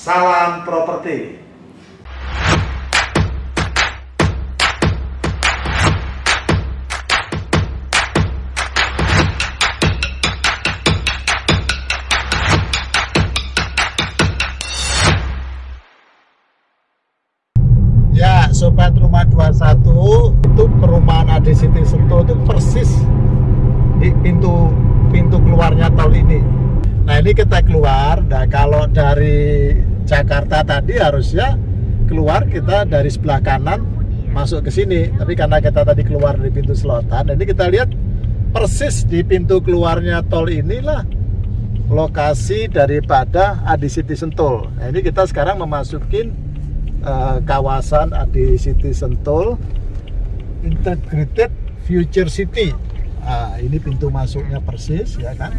Salam properti. Ya, sobat rumah 21 itu perumahan Adi City Sentul itu persis di pintu pintu keluarnya tol ini. Nah, ini kita keluar. Nah, kalau dari Jakarta tadi harusnya keluar kita dari sebelah kanan masuk ke sini. Tapi karena kita tadi keluar dari pintu selatan, ini kita lihat persis di pintu keluarnya tol inilah lokasi daripada Adi City Sentul. Nah, ini kita sekarang memasukin uh, kawasan Adi City Sentul Integrated Future City. Nah, ini pintu masuknya persis ya kan.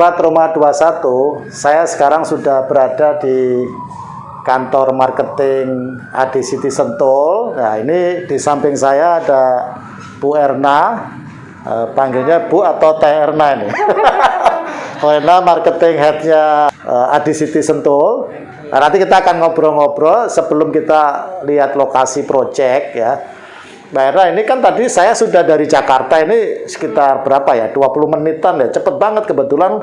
Sobat Rumah 21, saya sekarang sudah berada di kantor marketing Adi City Sentul. Nah, ini di samping saya ada Bu Erna, eh, panggilnya Bu atau Teh Erna ini. Bu Erna marketing headnya eh, Adi City Sentul. Nah, nanti kita akan ngobrol-ngobrol sebelum kita lihat lokasi project ya. Mbak Era, ini kan tadi saya sudah dari Jakarta ini sekitar berapa ya? 20 menitan ya. Cepet banget kebetulan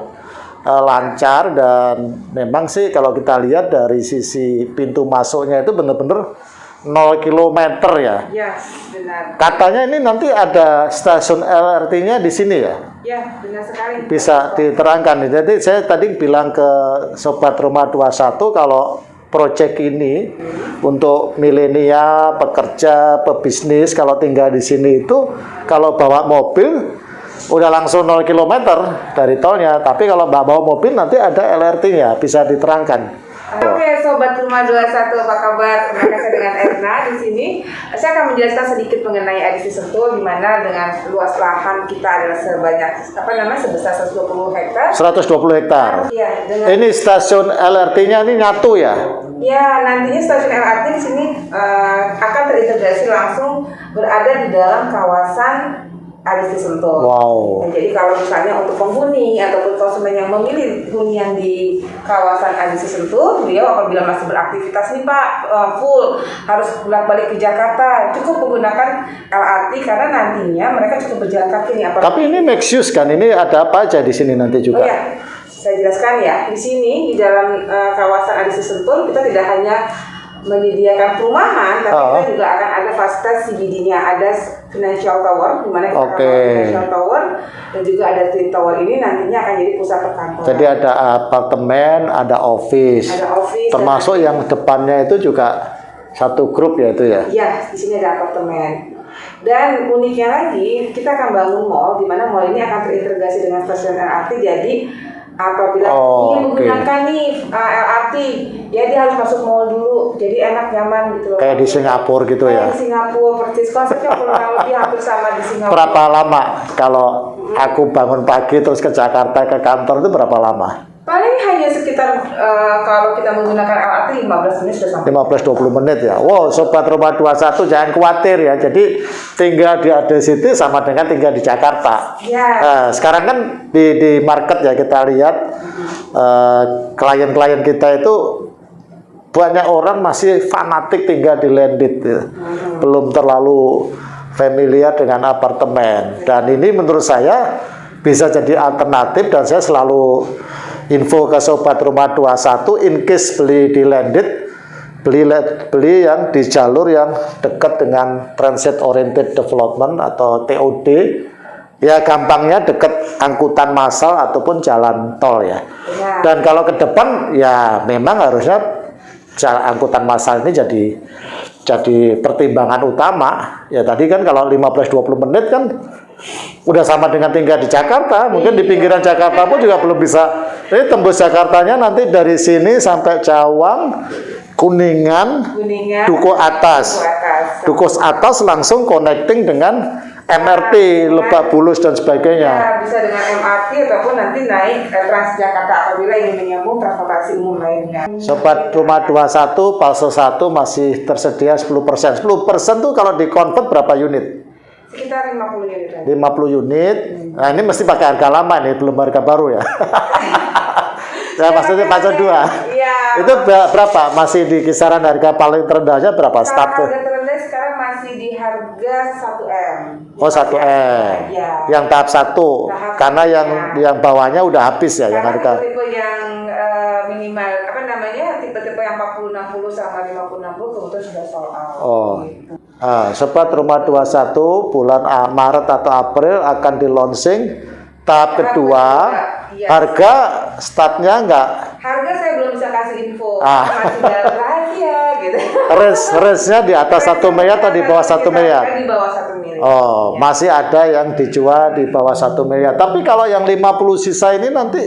uh, lancar dan memang sih kalau kita lihat dari sisi pintu masuknya itu benar-benar 0 km ya. Ya, benar. Katanya ini nanti ada stasiun LRT-nya di sini ya? Ya, benar sekali. Bisa diterangkan. Jadi saya tadi bilang ke Sobat Rumah 21 kalau proyek ini untuk milenial, pekerja, pebisnis kalau tinggal di sini itu kalau bawa mobil udah langsung 0 km dari tolnya. Tapi kalau bawa mobil nanti ada LRT-nya, bisa diterangkan. Oke, sobat rumah 21 apa kabar? Terima kasih dengan Erna di sini. Saya akan menjelaskan sedikit mengenai edisi Sentul di mana dengan luas lahan kita adalah sebanyak apa namanya sebesar 120 hektar. 120 hektar. Iya, dengan Ini stasiun LRT-nya ini nyatu ya? Ya, nantinya stasiun LRT di sini eh, akan terintegrasi langsung berada di dalam kawasan Adisi Sentul. Wow. Nah, jadi kalau misalnya untuk penghuni ataupun konsumen yang memilih hunian di kawasan Adisi Sentul, beliau apabila masih beraktivitas nih Pak eh, full harus bolak-balik ke Jakarta, cukup menggunakan LRT karena nantinya mereka cukup berjalan kaki nih. Tapi ini make use kan? Ini ada apa aja di sini nanti Oh juga? ya, saya jelaskan ya. Di sini di dalam eh, kawasan Adisi Sentul kita tidak hanya menyediakan perumahan, tapi Oh. kita juga akan ada fasilitas CBD-nya, ada financial tower, di mana kita membangun financial tower dan juga ada twin tower ini nantinya akan jadi pusat perkantoran. Jadi ada apartemen, ada office. Ada office, Termasuk dan- yang depannya itu juga satu grup ya itu ya? Iya, di sini ada apartemen. Dan uniknya lagi, kita akan bangun mall, di mana mall ini akan terintegrasi dengan stasiun LRT. Jadi apabila Oh, ingin menggunakan nih uh, LRT, ya dia harus masuk mall dulu. Jadi enak nyaman gitu loh. Kayak di Singapura gitu Kayak ya? di Singapura, persis konsepnya kurang lebih hampir sama di Singapura. Berapa lama kalau aku bangun pagi terus ke Jakarta ke kantor itu berapa lama? Uh, kalau kita menggunakan LRT 15 menit sudah sampai. 15-20 menit ya. Wow, Sobat Rumah 21 jangan khawatir ya. Jadi tinggal di Ade City sama dengan tinggal di Jakarta. Ya. Nah, sekarang kan di, di market ya kita lihat eh, klien-klien kita itu banyak orang masih fanatik tinggal di landed ya. belum terlalu familiar dengan apartemen dan ini menurut saya bisa jadi alternatif dan saya selalu info ke sobat rumah 21 in case beli di landed beli beli yang di jalur yang dekat dengan transit oriented development atau TOD ya gampangnya dekat angkutan massal ataupun jalan tol ya. Ya. dan kalau ke depan ya memang harusnya jalan angkutan massal ini jadi jadi pertimbangan utama. Ya tadi kan kalau 15-20 menit kan udah sama dengan tinggal di Jakarta mungkin di pinggiran Jakarta pun juga belum bisa ini tembus Jakartanya nanti dari sini sampai Cawang Kuningan, Kuningan, Duku Atas. Duku Atas. Atas langsung connecting dengan MRT, Lebak Bulus dan sebagainya. Ya, bisa dengan MRT ataupun nanti naik eh, Transjakarta apabila ingin menyambung transportasi umum lainnya. Sobat Rumah 21, fase 1 masih tersedia 10%. 10% tuh kalau di convert berapa unit? Sekitar 50 unit lagi. 50 unit. Nah, ini mesti pakai harga lama nih, belum harga baru ya. ya maksudnya fase 2. Iya. Itu ber- berapa? Masih di kisaran harga paling terendahnya berapa? Start tuh. harga terendah sekarang masih di harga 1M. Oh, 1 M. Iya. Yang tahap 1. Tahap Karena yang ya. yang bawahnya udah habis ya yang Karena harga. tipe yang minimal apa namanya tipe-tipe yang 40 60 sama 50 60 kebetulan sudah sold out. Oh. Gitu. Ah, Sobat Rumah 21 bulan Maret atau April akan di launching tahap kedua. kedua, iya. Harga startnya enggak Harga saya belum bisa kasih info, Ah. masih dalam rahasia gitu. res resnya di atas satu miliar atau di bawah satu miliar? Di bawah satu miliar. Oh, Ya. masih ada yang dijual di bawah satu miliar. Tapi kalau yang 50 sisa ini nanti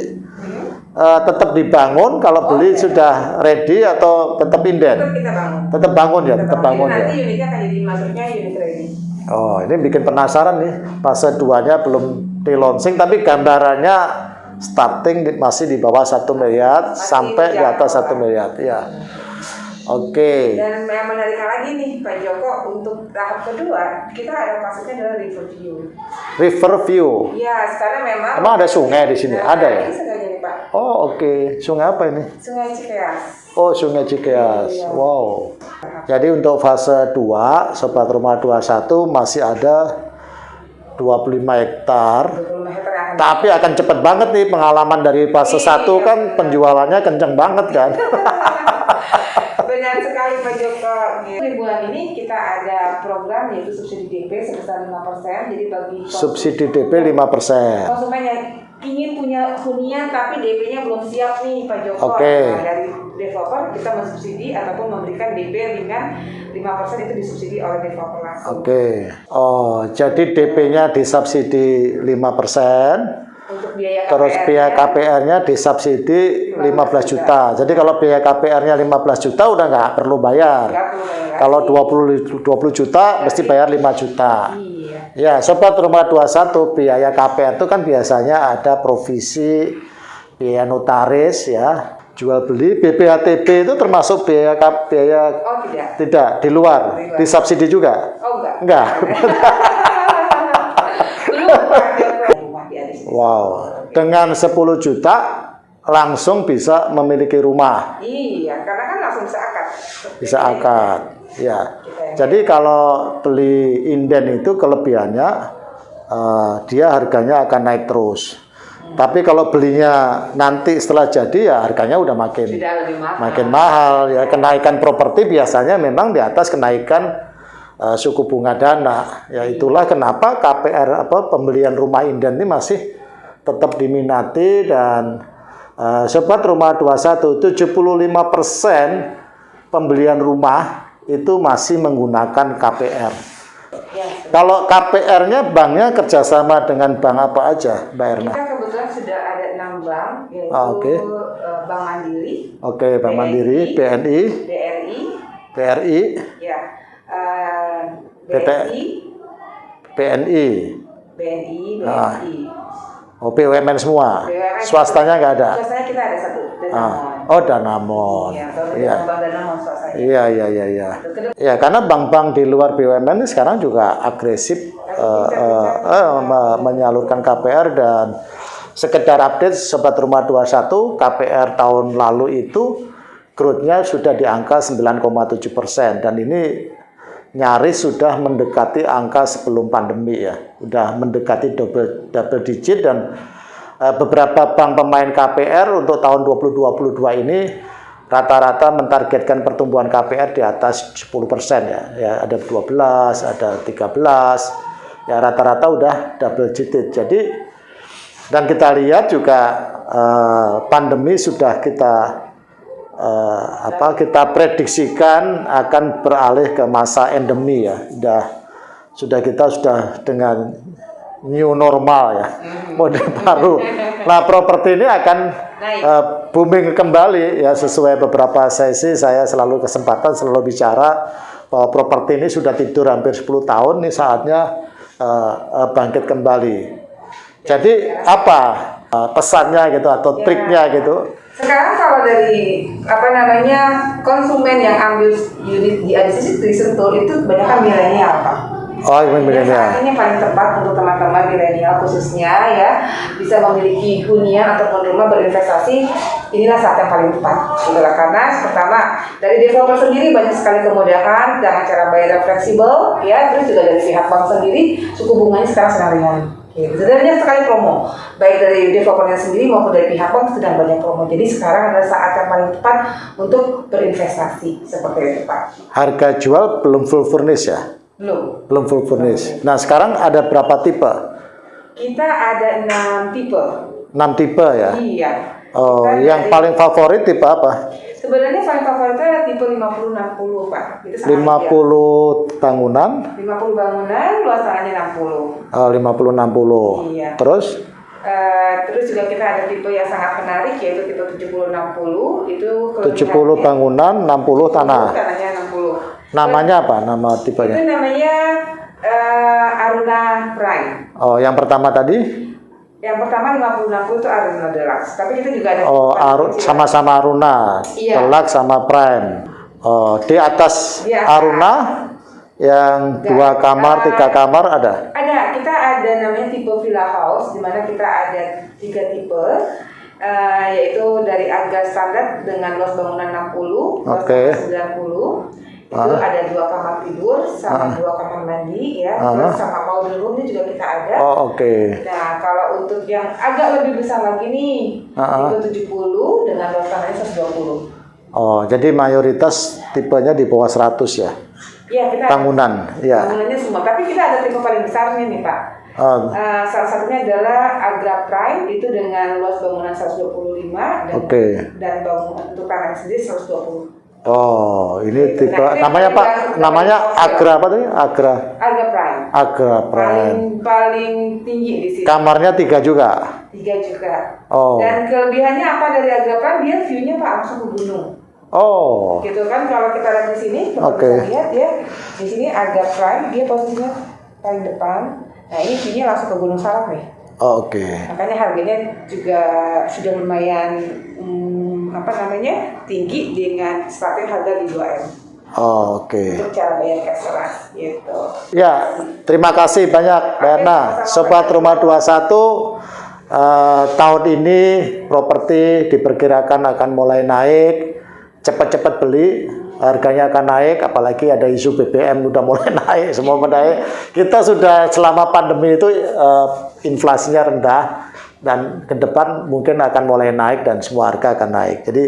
eh, tetap dibangun kalau beli Oke. sudah ready atau tetap Tetap inden? kita bangun. Tetap bangun ya, tetap bangun Jadi ya. Nanti unitnya akan jadi masuknya unit ready. Oh, ini bikin penasaran nih. Fase 2-nya belum di launching tapi gambarannya starting di- masih di bawah satu miliar Masih sampai di atas dijangkau, satu Pak. miliar. Ya. Oke. Dan yang menarik lagi nih Pak Joko untuk tahap kedua kita ada kasusnya adalah river view. River view. Ya sekarang memang. Emang ada sungai di sini? Nah, Ada ya? Ini Pak. Oh, oke. Sungai apa ini? Sungai Cikeas. Oh, Sungai Cikeas. Iya. Wow. Jadi untuk fase 2, Sobat Rumah 21 masih ada 25 hektar. 25 hektar akan Tapi akan cepet banget nih pengalaman dari fase Iya. 1 kan penjualannya kenceng banget kan. Benar sekali Pak Joko. Di bulan ini kita ada program yaitu subsidi DP sebesar 5%. Jadi bagi Subsidi DP 5%. konsumen yang ingin punya hunian tapi DP-nya belum siap nih Pak Joko. Oke. Nah, dari developer kita mensubsidi ataupun memberikan DP dengan 5% itu disubsidi oleh developer langsung. Oke. Oh, jadi DP-nya disubsidi 5%. Biaya Terus KPR-nya, biaya KPR-nya disubsidi 15 juta. Jadi kalau biaya KPR-nya 15 juta udah nggak perlu bayar. nggak perlu bayar. Kalau 20 20 juta mesti bayar 5 juta. Iya. Ya, sobat rumah 21 biaya KPR itu kan biasanya ada provisi, biaya notaris ya, jual beli, BPHTB itu termasuk biaya biaya Oh tidak. tidak di luar, Di luar. disubsidi juga. Oh enggak. Enggak Pak Joko. Rumah di Adis. Wow, dengan 10 juta langsung bisa memiliki rumah, Iya, karena kan langsung bisa akad. bisa akad. Ya. Jadi kalau beli inden itu kelebihannya eh, dia harganya akan naik terus. Tapi kalau belinya nanti setelah jadi ya harganya udah makin mahal. makin mahal ya kenaikan properti biasanya memang di atas kenaikan eh, suku bunga dana ya itulah kenapa KPR apa pembelian rumah inden ini masih tetap diminati dan eh, sobat rumah 21 75% pembelian rumah itu masih menggunakan KPR Ya, kalau KPR-nya banknya kerjasama dengan bank apa aja Mbak Erna? kita kebetulan sudah ada enam bank, yaitu Ah, oke. eh, Bank Mandiri, Oke, Bank Mandiri, BNI, BRI, BRI, ya, eh, PT. BNI, BNI, BNI, Ah. Oh BUMN semua, BUMN. swastanya nggak ada. Swastanya kita ada satu, Ah, oh Danamon, Iya, iya, Danamon iya, iya, iya, iya. Kedua- Ya karena bank-bank di luar BUMN ini sekarang juga agresif eh, eh, eh, me- menyalurkan KPR dan sekedar update Sobat Rumah 21 KPR tahun lalu itu growth-nya sudah di angka 9,7 persen dan ini nyaris sudah mendekati angka sebelum pandemi ya, sudah mendekati double double digit dan eh, beberapa bank pemain KPR untuk tahun 2022 ini rata-rata mentargetkan pertumbuhan KPR di atas 10 persen ya, ya ada 12, ada 13, ya rata-rata udah double digit. Jadi dan kita lihat juga eh, pandemi sudah kita eh, apa kita prediksikan akan beralih ke masa endemi ya. Sudah sudah kita sudah dengan new normal ya, model baru. Nah, properti ini akan eh, booming kembali ya sesuai beberapa sesi saya selalu kesempatan selalu bicara bahwa properti ini sudah tidur hampir 10 tahun nih saatnya eh, bangkit kembali. Jadi apa pesannya gitu atau Ya. triknya gitu? Sekarang kalau dari apa namanya konsumen yang ambil unit di ADC di Sentul itu kebanyakan milenial pak. Oh, ini Ya, milenial. ini paling tepat untuk teman-teman milenial khususnya ya bisa memiliki hunian ataupun rumah berinvestasi inilah saat yang paling tepat gitu lah. karena pertama dari developer sendiri banyak sekali kemudahan dengan cara bayar yang fleksibel ya terus juga dari pihak bank sendiri suku bunganya sekarang sedang ringan Jadi banyak sekali promo, baik dari developernya sendiri maupun dari pihak bank sedang banyak promo. Jadi sekarang adalah saat yang paling tepat untuk berinvestasi seperti itu Pak. Harga jual belum full furnish ya? Belum. Belum full furnish. Nah, sekarang ada berapa tipe? Kita ada enam tipe. 6 tipe ya? Iya. Oh, Kita yang dari- paling favorit tipe apa? Sebenarnya paling favoritnya tipe 50 60 Pak. Itu sangat 50 bangunan, ideal. 50 bangunan, luas tanahnya 60. oh, 50 60. Iya. Terus Eh, terus juga kita ada tipe yang sangat menarik yaitu tipe 70 60 itu 70 kelebihannya- bangunan, 60 tanah. Tanahnya 60. Namanya apa? Nama Itu tipenya? namanya eh, Aruna Prime. Oh, yang pertama tadi? Yang pertama 50 60 itu Aruna Deluxe. Tapi kita juga ada Oh, tipe Aru- kecil. sama-sama Aruna. Iya. Deluxe sama Prime. Oh, di atas Di atas. Aruna yang Enggak. dua kamar, tiga kamar ada. Ada, kita ada namanya tipe villa house, di mana kita ada tiga tipe, eh, yaitu dari harga standar dengan luas bangunan 60, luas Oke. tanah 90, itu Ah. ada dua kamar tidur, sama Ah. dua kamar mandi, ya, Ah. terus sama powder room ini juga kita ada. Oh, oke. Nah, kalau untuk yang agak lebih besar lagi nih, Ah. tipe 70 dengan luas tanahnya 120. Oh, jadi mayoritas tipenya di bawah 100 ya. Iya, kita Bangunan, ya. bangunannya semua. Tapi kita ada tipe paling besarnya nih, Pak. Uh, salah satunya adalah Agra Prime itu dengan luas bangunan 125 dan, Oke. dan bangunan untuk tanah sendiri 120. Oh, ini tipe Nah, namanya Pak, namanya Agra apa tadi? Agra, Agra Prime. Agra Prime. Paling paling tinggi di sini. Kamarnya tiga juga. Tiga juga. Oh, Dan kelebihannya apa dari Agra Prime? Dia view-nya Pak langsung ke gunung. oh, Gitu kan kalau kita lihat di sini, kita Oke. bisa lihat ya. Di sini Agra Prime dia posisinya paling depan. Nah, ini view-nya langsung ke Gunung Salak nih. oh, oke. makanya harganya juga sudah lumayan hmm, apa namanya tinggi dengan starting harga di 2M Oh, oke. untuk cara bayar cash keras gitu. Ya, terima kasih banyak Mbak Erna. sama-sama. Sobat Rumah 21 eh, tahun ini properti diperkirakan akan mulai naik. Cepat-cepat beli, harganya akan naik apalagi ada isu BBM udah mulai naik, semua menaik. Kita sudah selama pandemi itu eh, inflasinya rendah dan ke depan mungkin akan mulai naik dan semua harga akan naik. Jadi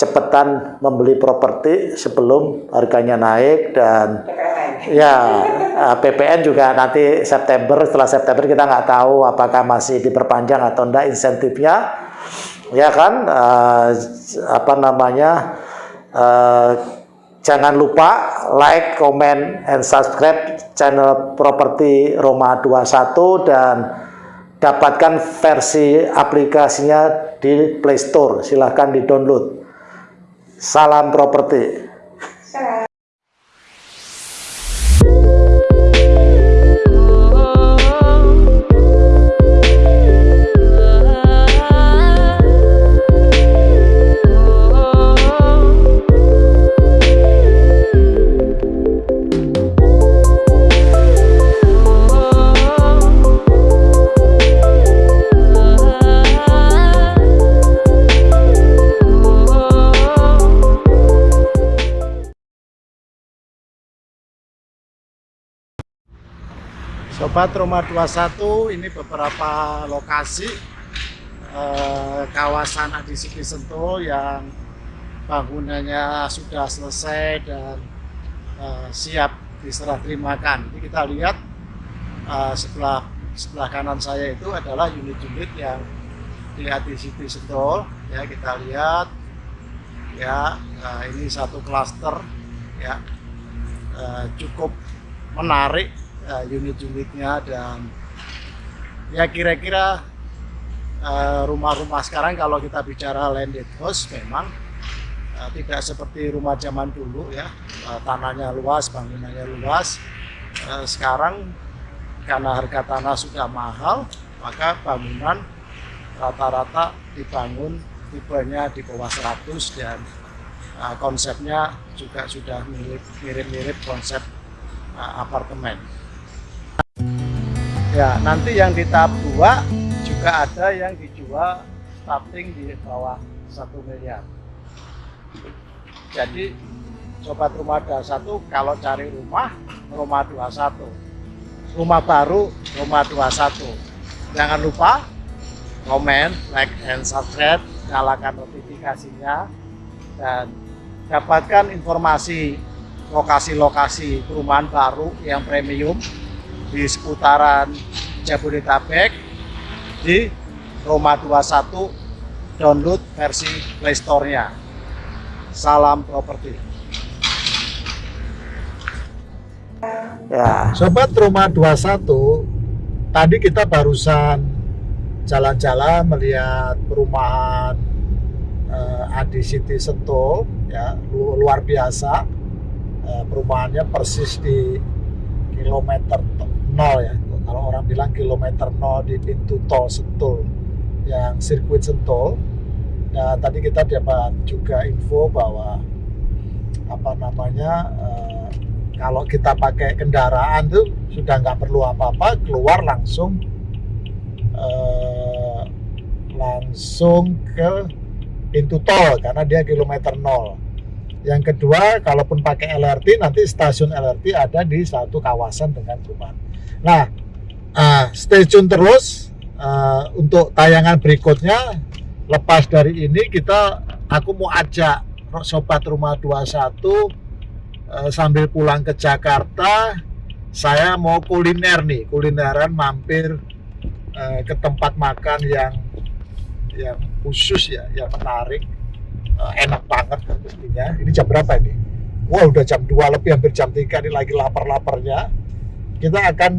cepetan membeli properti sebelum harganya naik dan PPN. Ya, eh, PPN juga nanti September, setelah September kita nggak tahu apakah masih diperpanjang atau enggak insentifnya. Ya kan, eh, apa namanya, eh, jangan lupa like, comment, and subscribe channel Properti Roma 21 dan dapatkan versi aplikasinya di Play Store. Silahkan di-download. Salam properti. Sobat Rumah 21 ini beberapa lokasi eh, kawasan Adisipi Sentul yang bangunannya sudah selesai dan eh, siap diserah terimakan. Ini kita lihat eh, sebelah sebelah kanan saya itu adalah unit-unit yang di Adisipi Sentul. Ya kita lihat ya eh, ini satu klaster ya eh, cukup menarik uh, unit-unitnya dan ya kira-kira eh, rumah-rumah sekarang kalau kita bicara landed house memang eh, tidak seperti rumah zaman dulu ya. Eh, tanahnya luas bangunannya luas. Eh, sekarang karena harga tanah sudah mahal maka bangunan rata-rata dibangun tipenya di bawah 100 dan eh, konsepnya juga sudah mirip- mirip-mirip konsep eh, apartemen Ya, nanti yang di tahap 2 juga ada yang dijual starting di bawah 1 miliar. Jadi sobat rumah 21 kalau cari rumah, rumah 21. Rumah baru, rumah 21. Jangan lupa komen, like, and subscribe, nyalakan notifikasinya, dan dapatkan informasi lokasi-lokasi perumahan baru yang premium di seputaran Jabodetabek di Roma 21 download versi Play Store-nya. Salam properti. Ya, sobat Roma 21, tadi kita barusan jalan-jalan melihat perumahan eh, Adi City Sentul ya lu- luar biasa Eh, perumahannya persis di kilometer nol ya. Kalau orang bilang kilometer nol di pintu tol Sentul yang sirkuit Sentul. Dan tadi kita dapat juga info bahwa apa namanya eh, kalau kita pakai kendaraan tuh sudah nggak perlu apa-apa keluar langsung eh, langsung ke pintu tol karena dia kilometer nol. Yang kedua, kalaupun pakai LRT, nanti stasiun LRT ada di satu kawasan dengan perumahan. Nah, ah, stay tune terus ah, untuk tayangan berikutnya. Lepas dari ini, kita aku mau ajak sobat rumah 21 eh, sambil pulang ke Jakarta. Saya mau kuliner nih, kulineran mampir eh, ke tempat makan yang yang khusus ya, yang menarik Eh, enak banget mestinya. Ini jam berapa ini? Wah udah jam 2 lebih hampir jam 3 ini lagi lapar-laparnya. Kita akan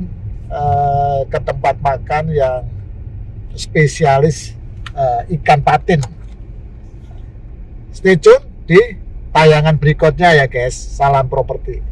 eh, ke tempat makan yang spesialis eh, ikan patin. Stay tune di tayangan berikutnya ya guys. Salam properti.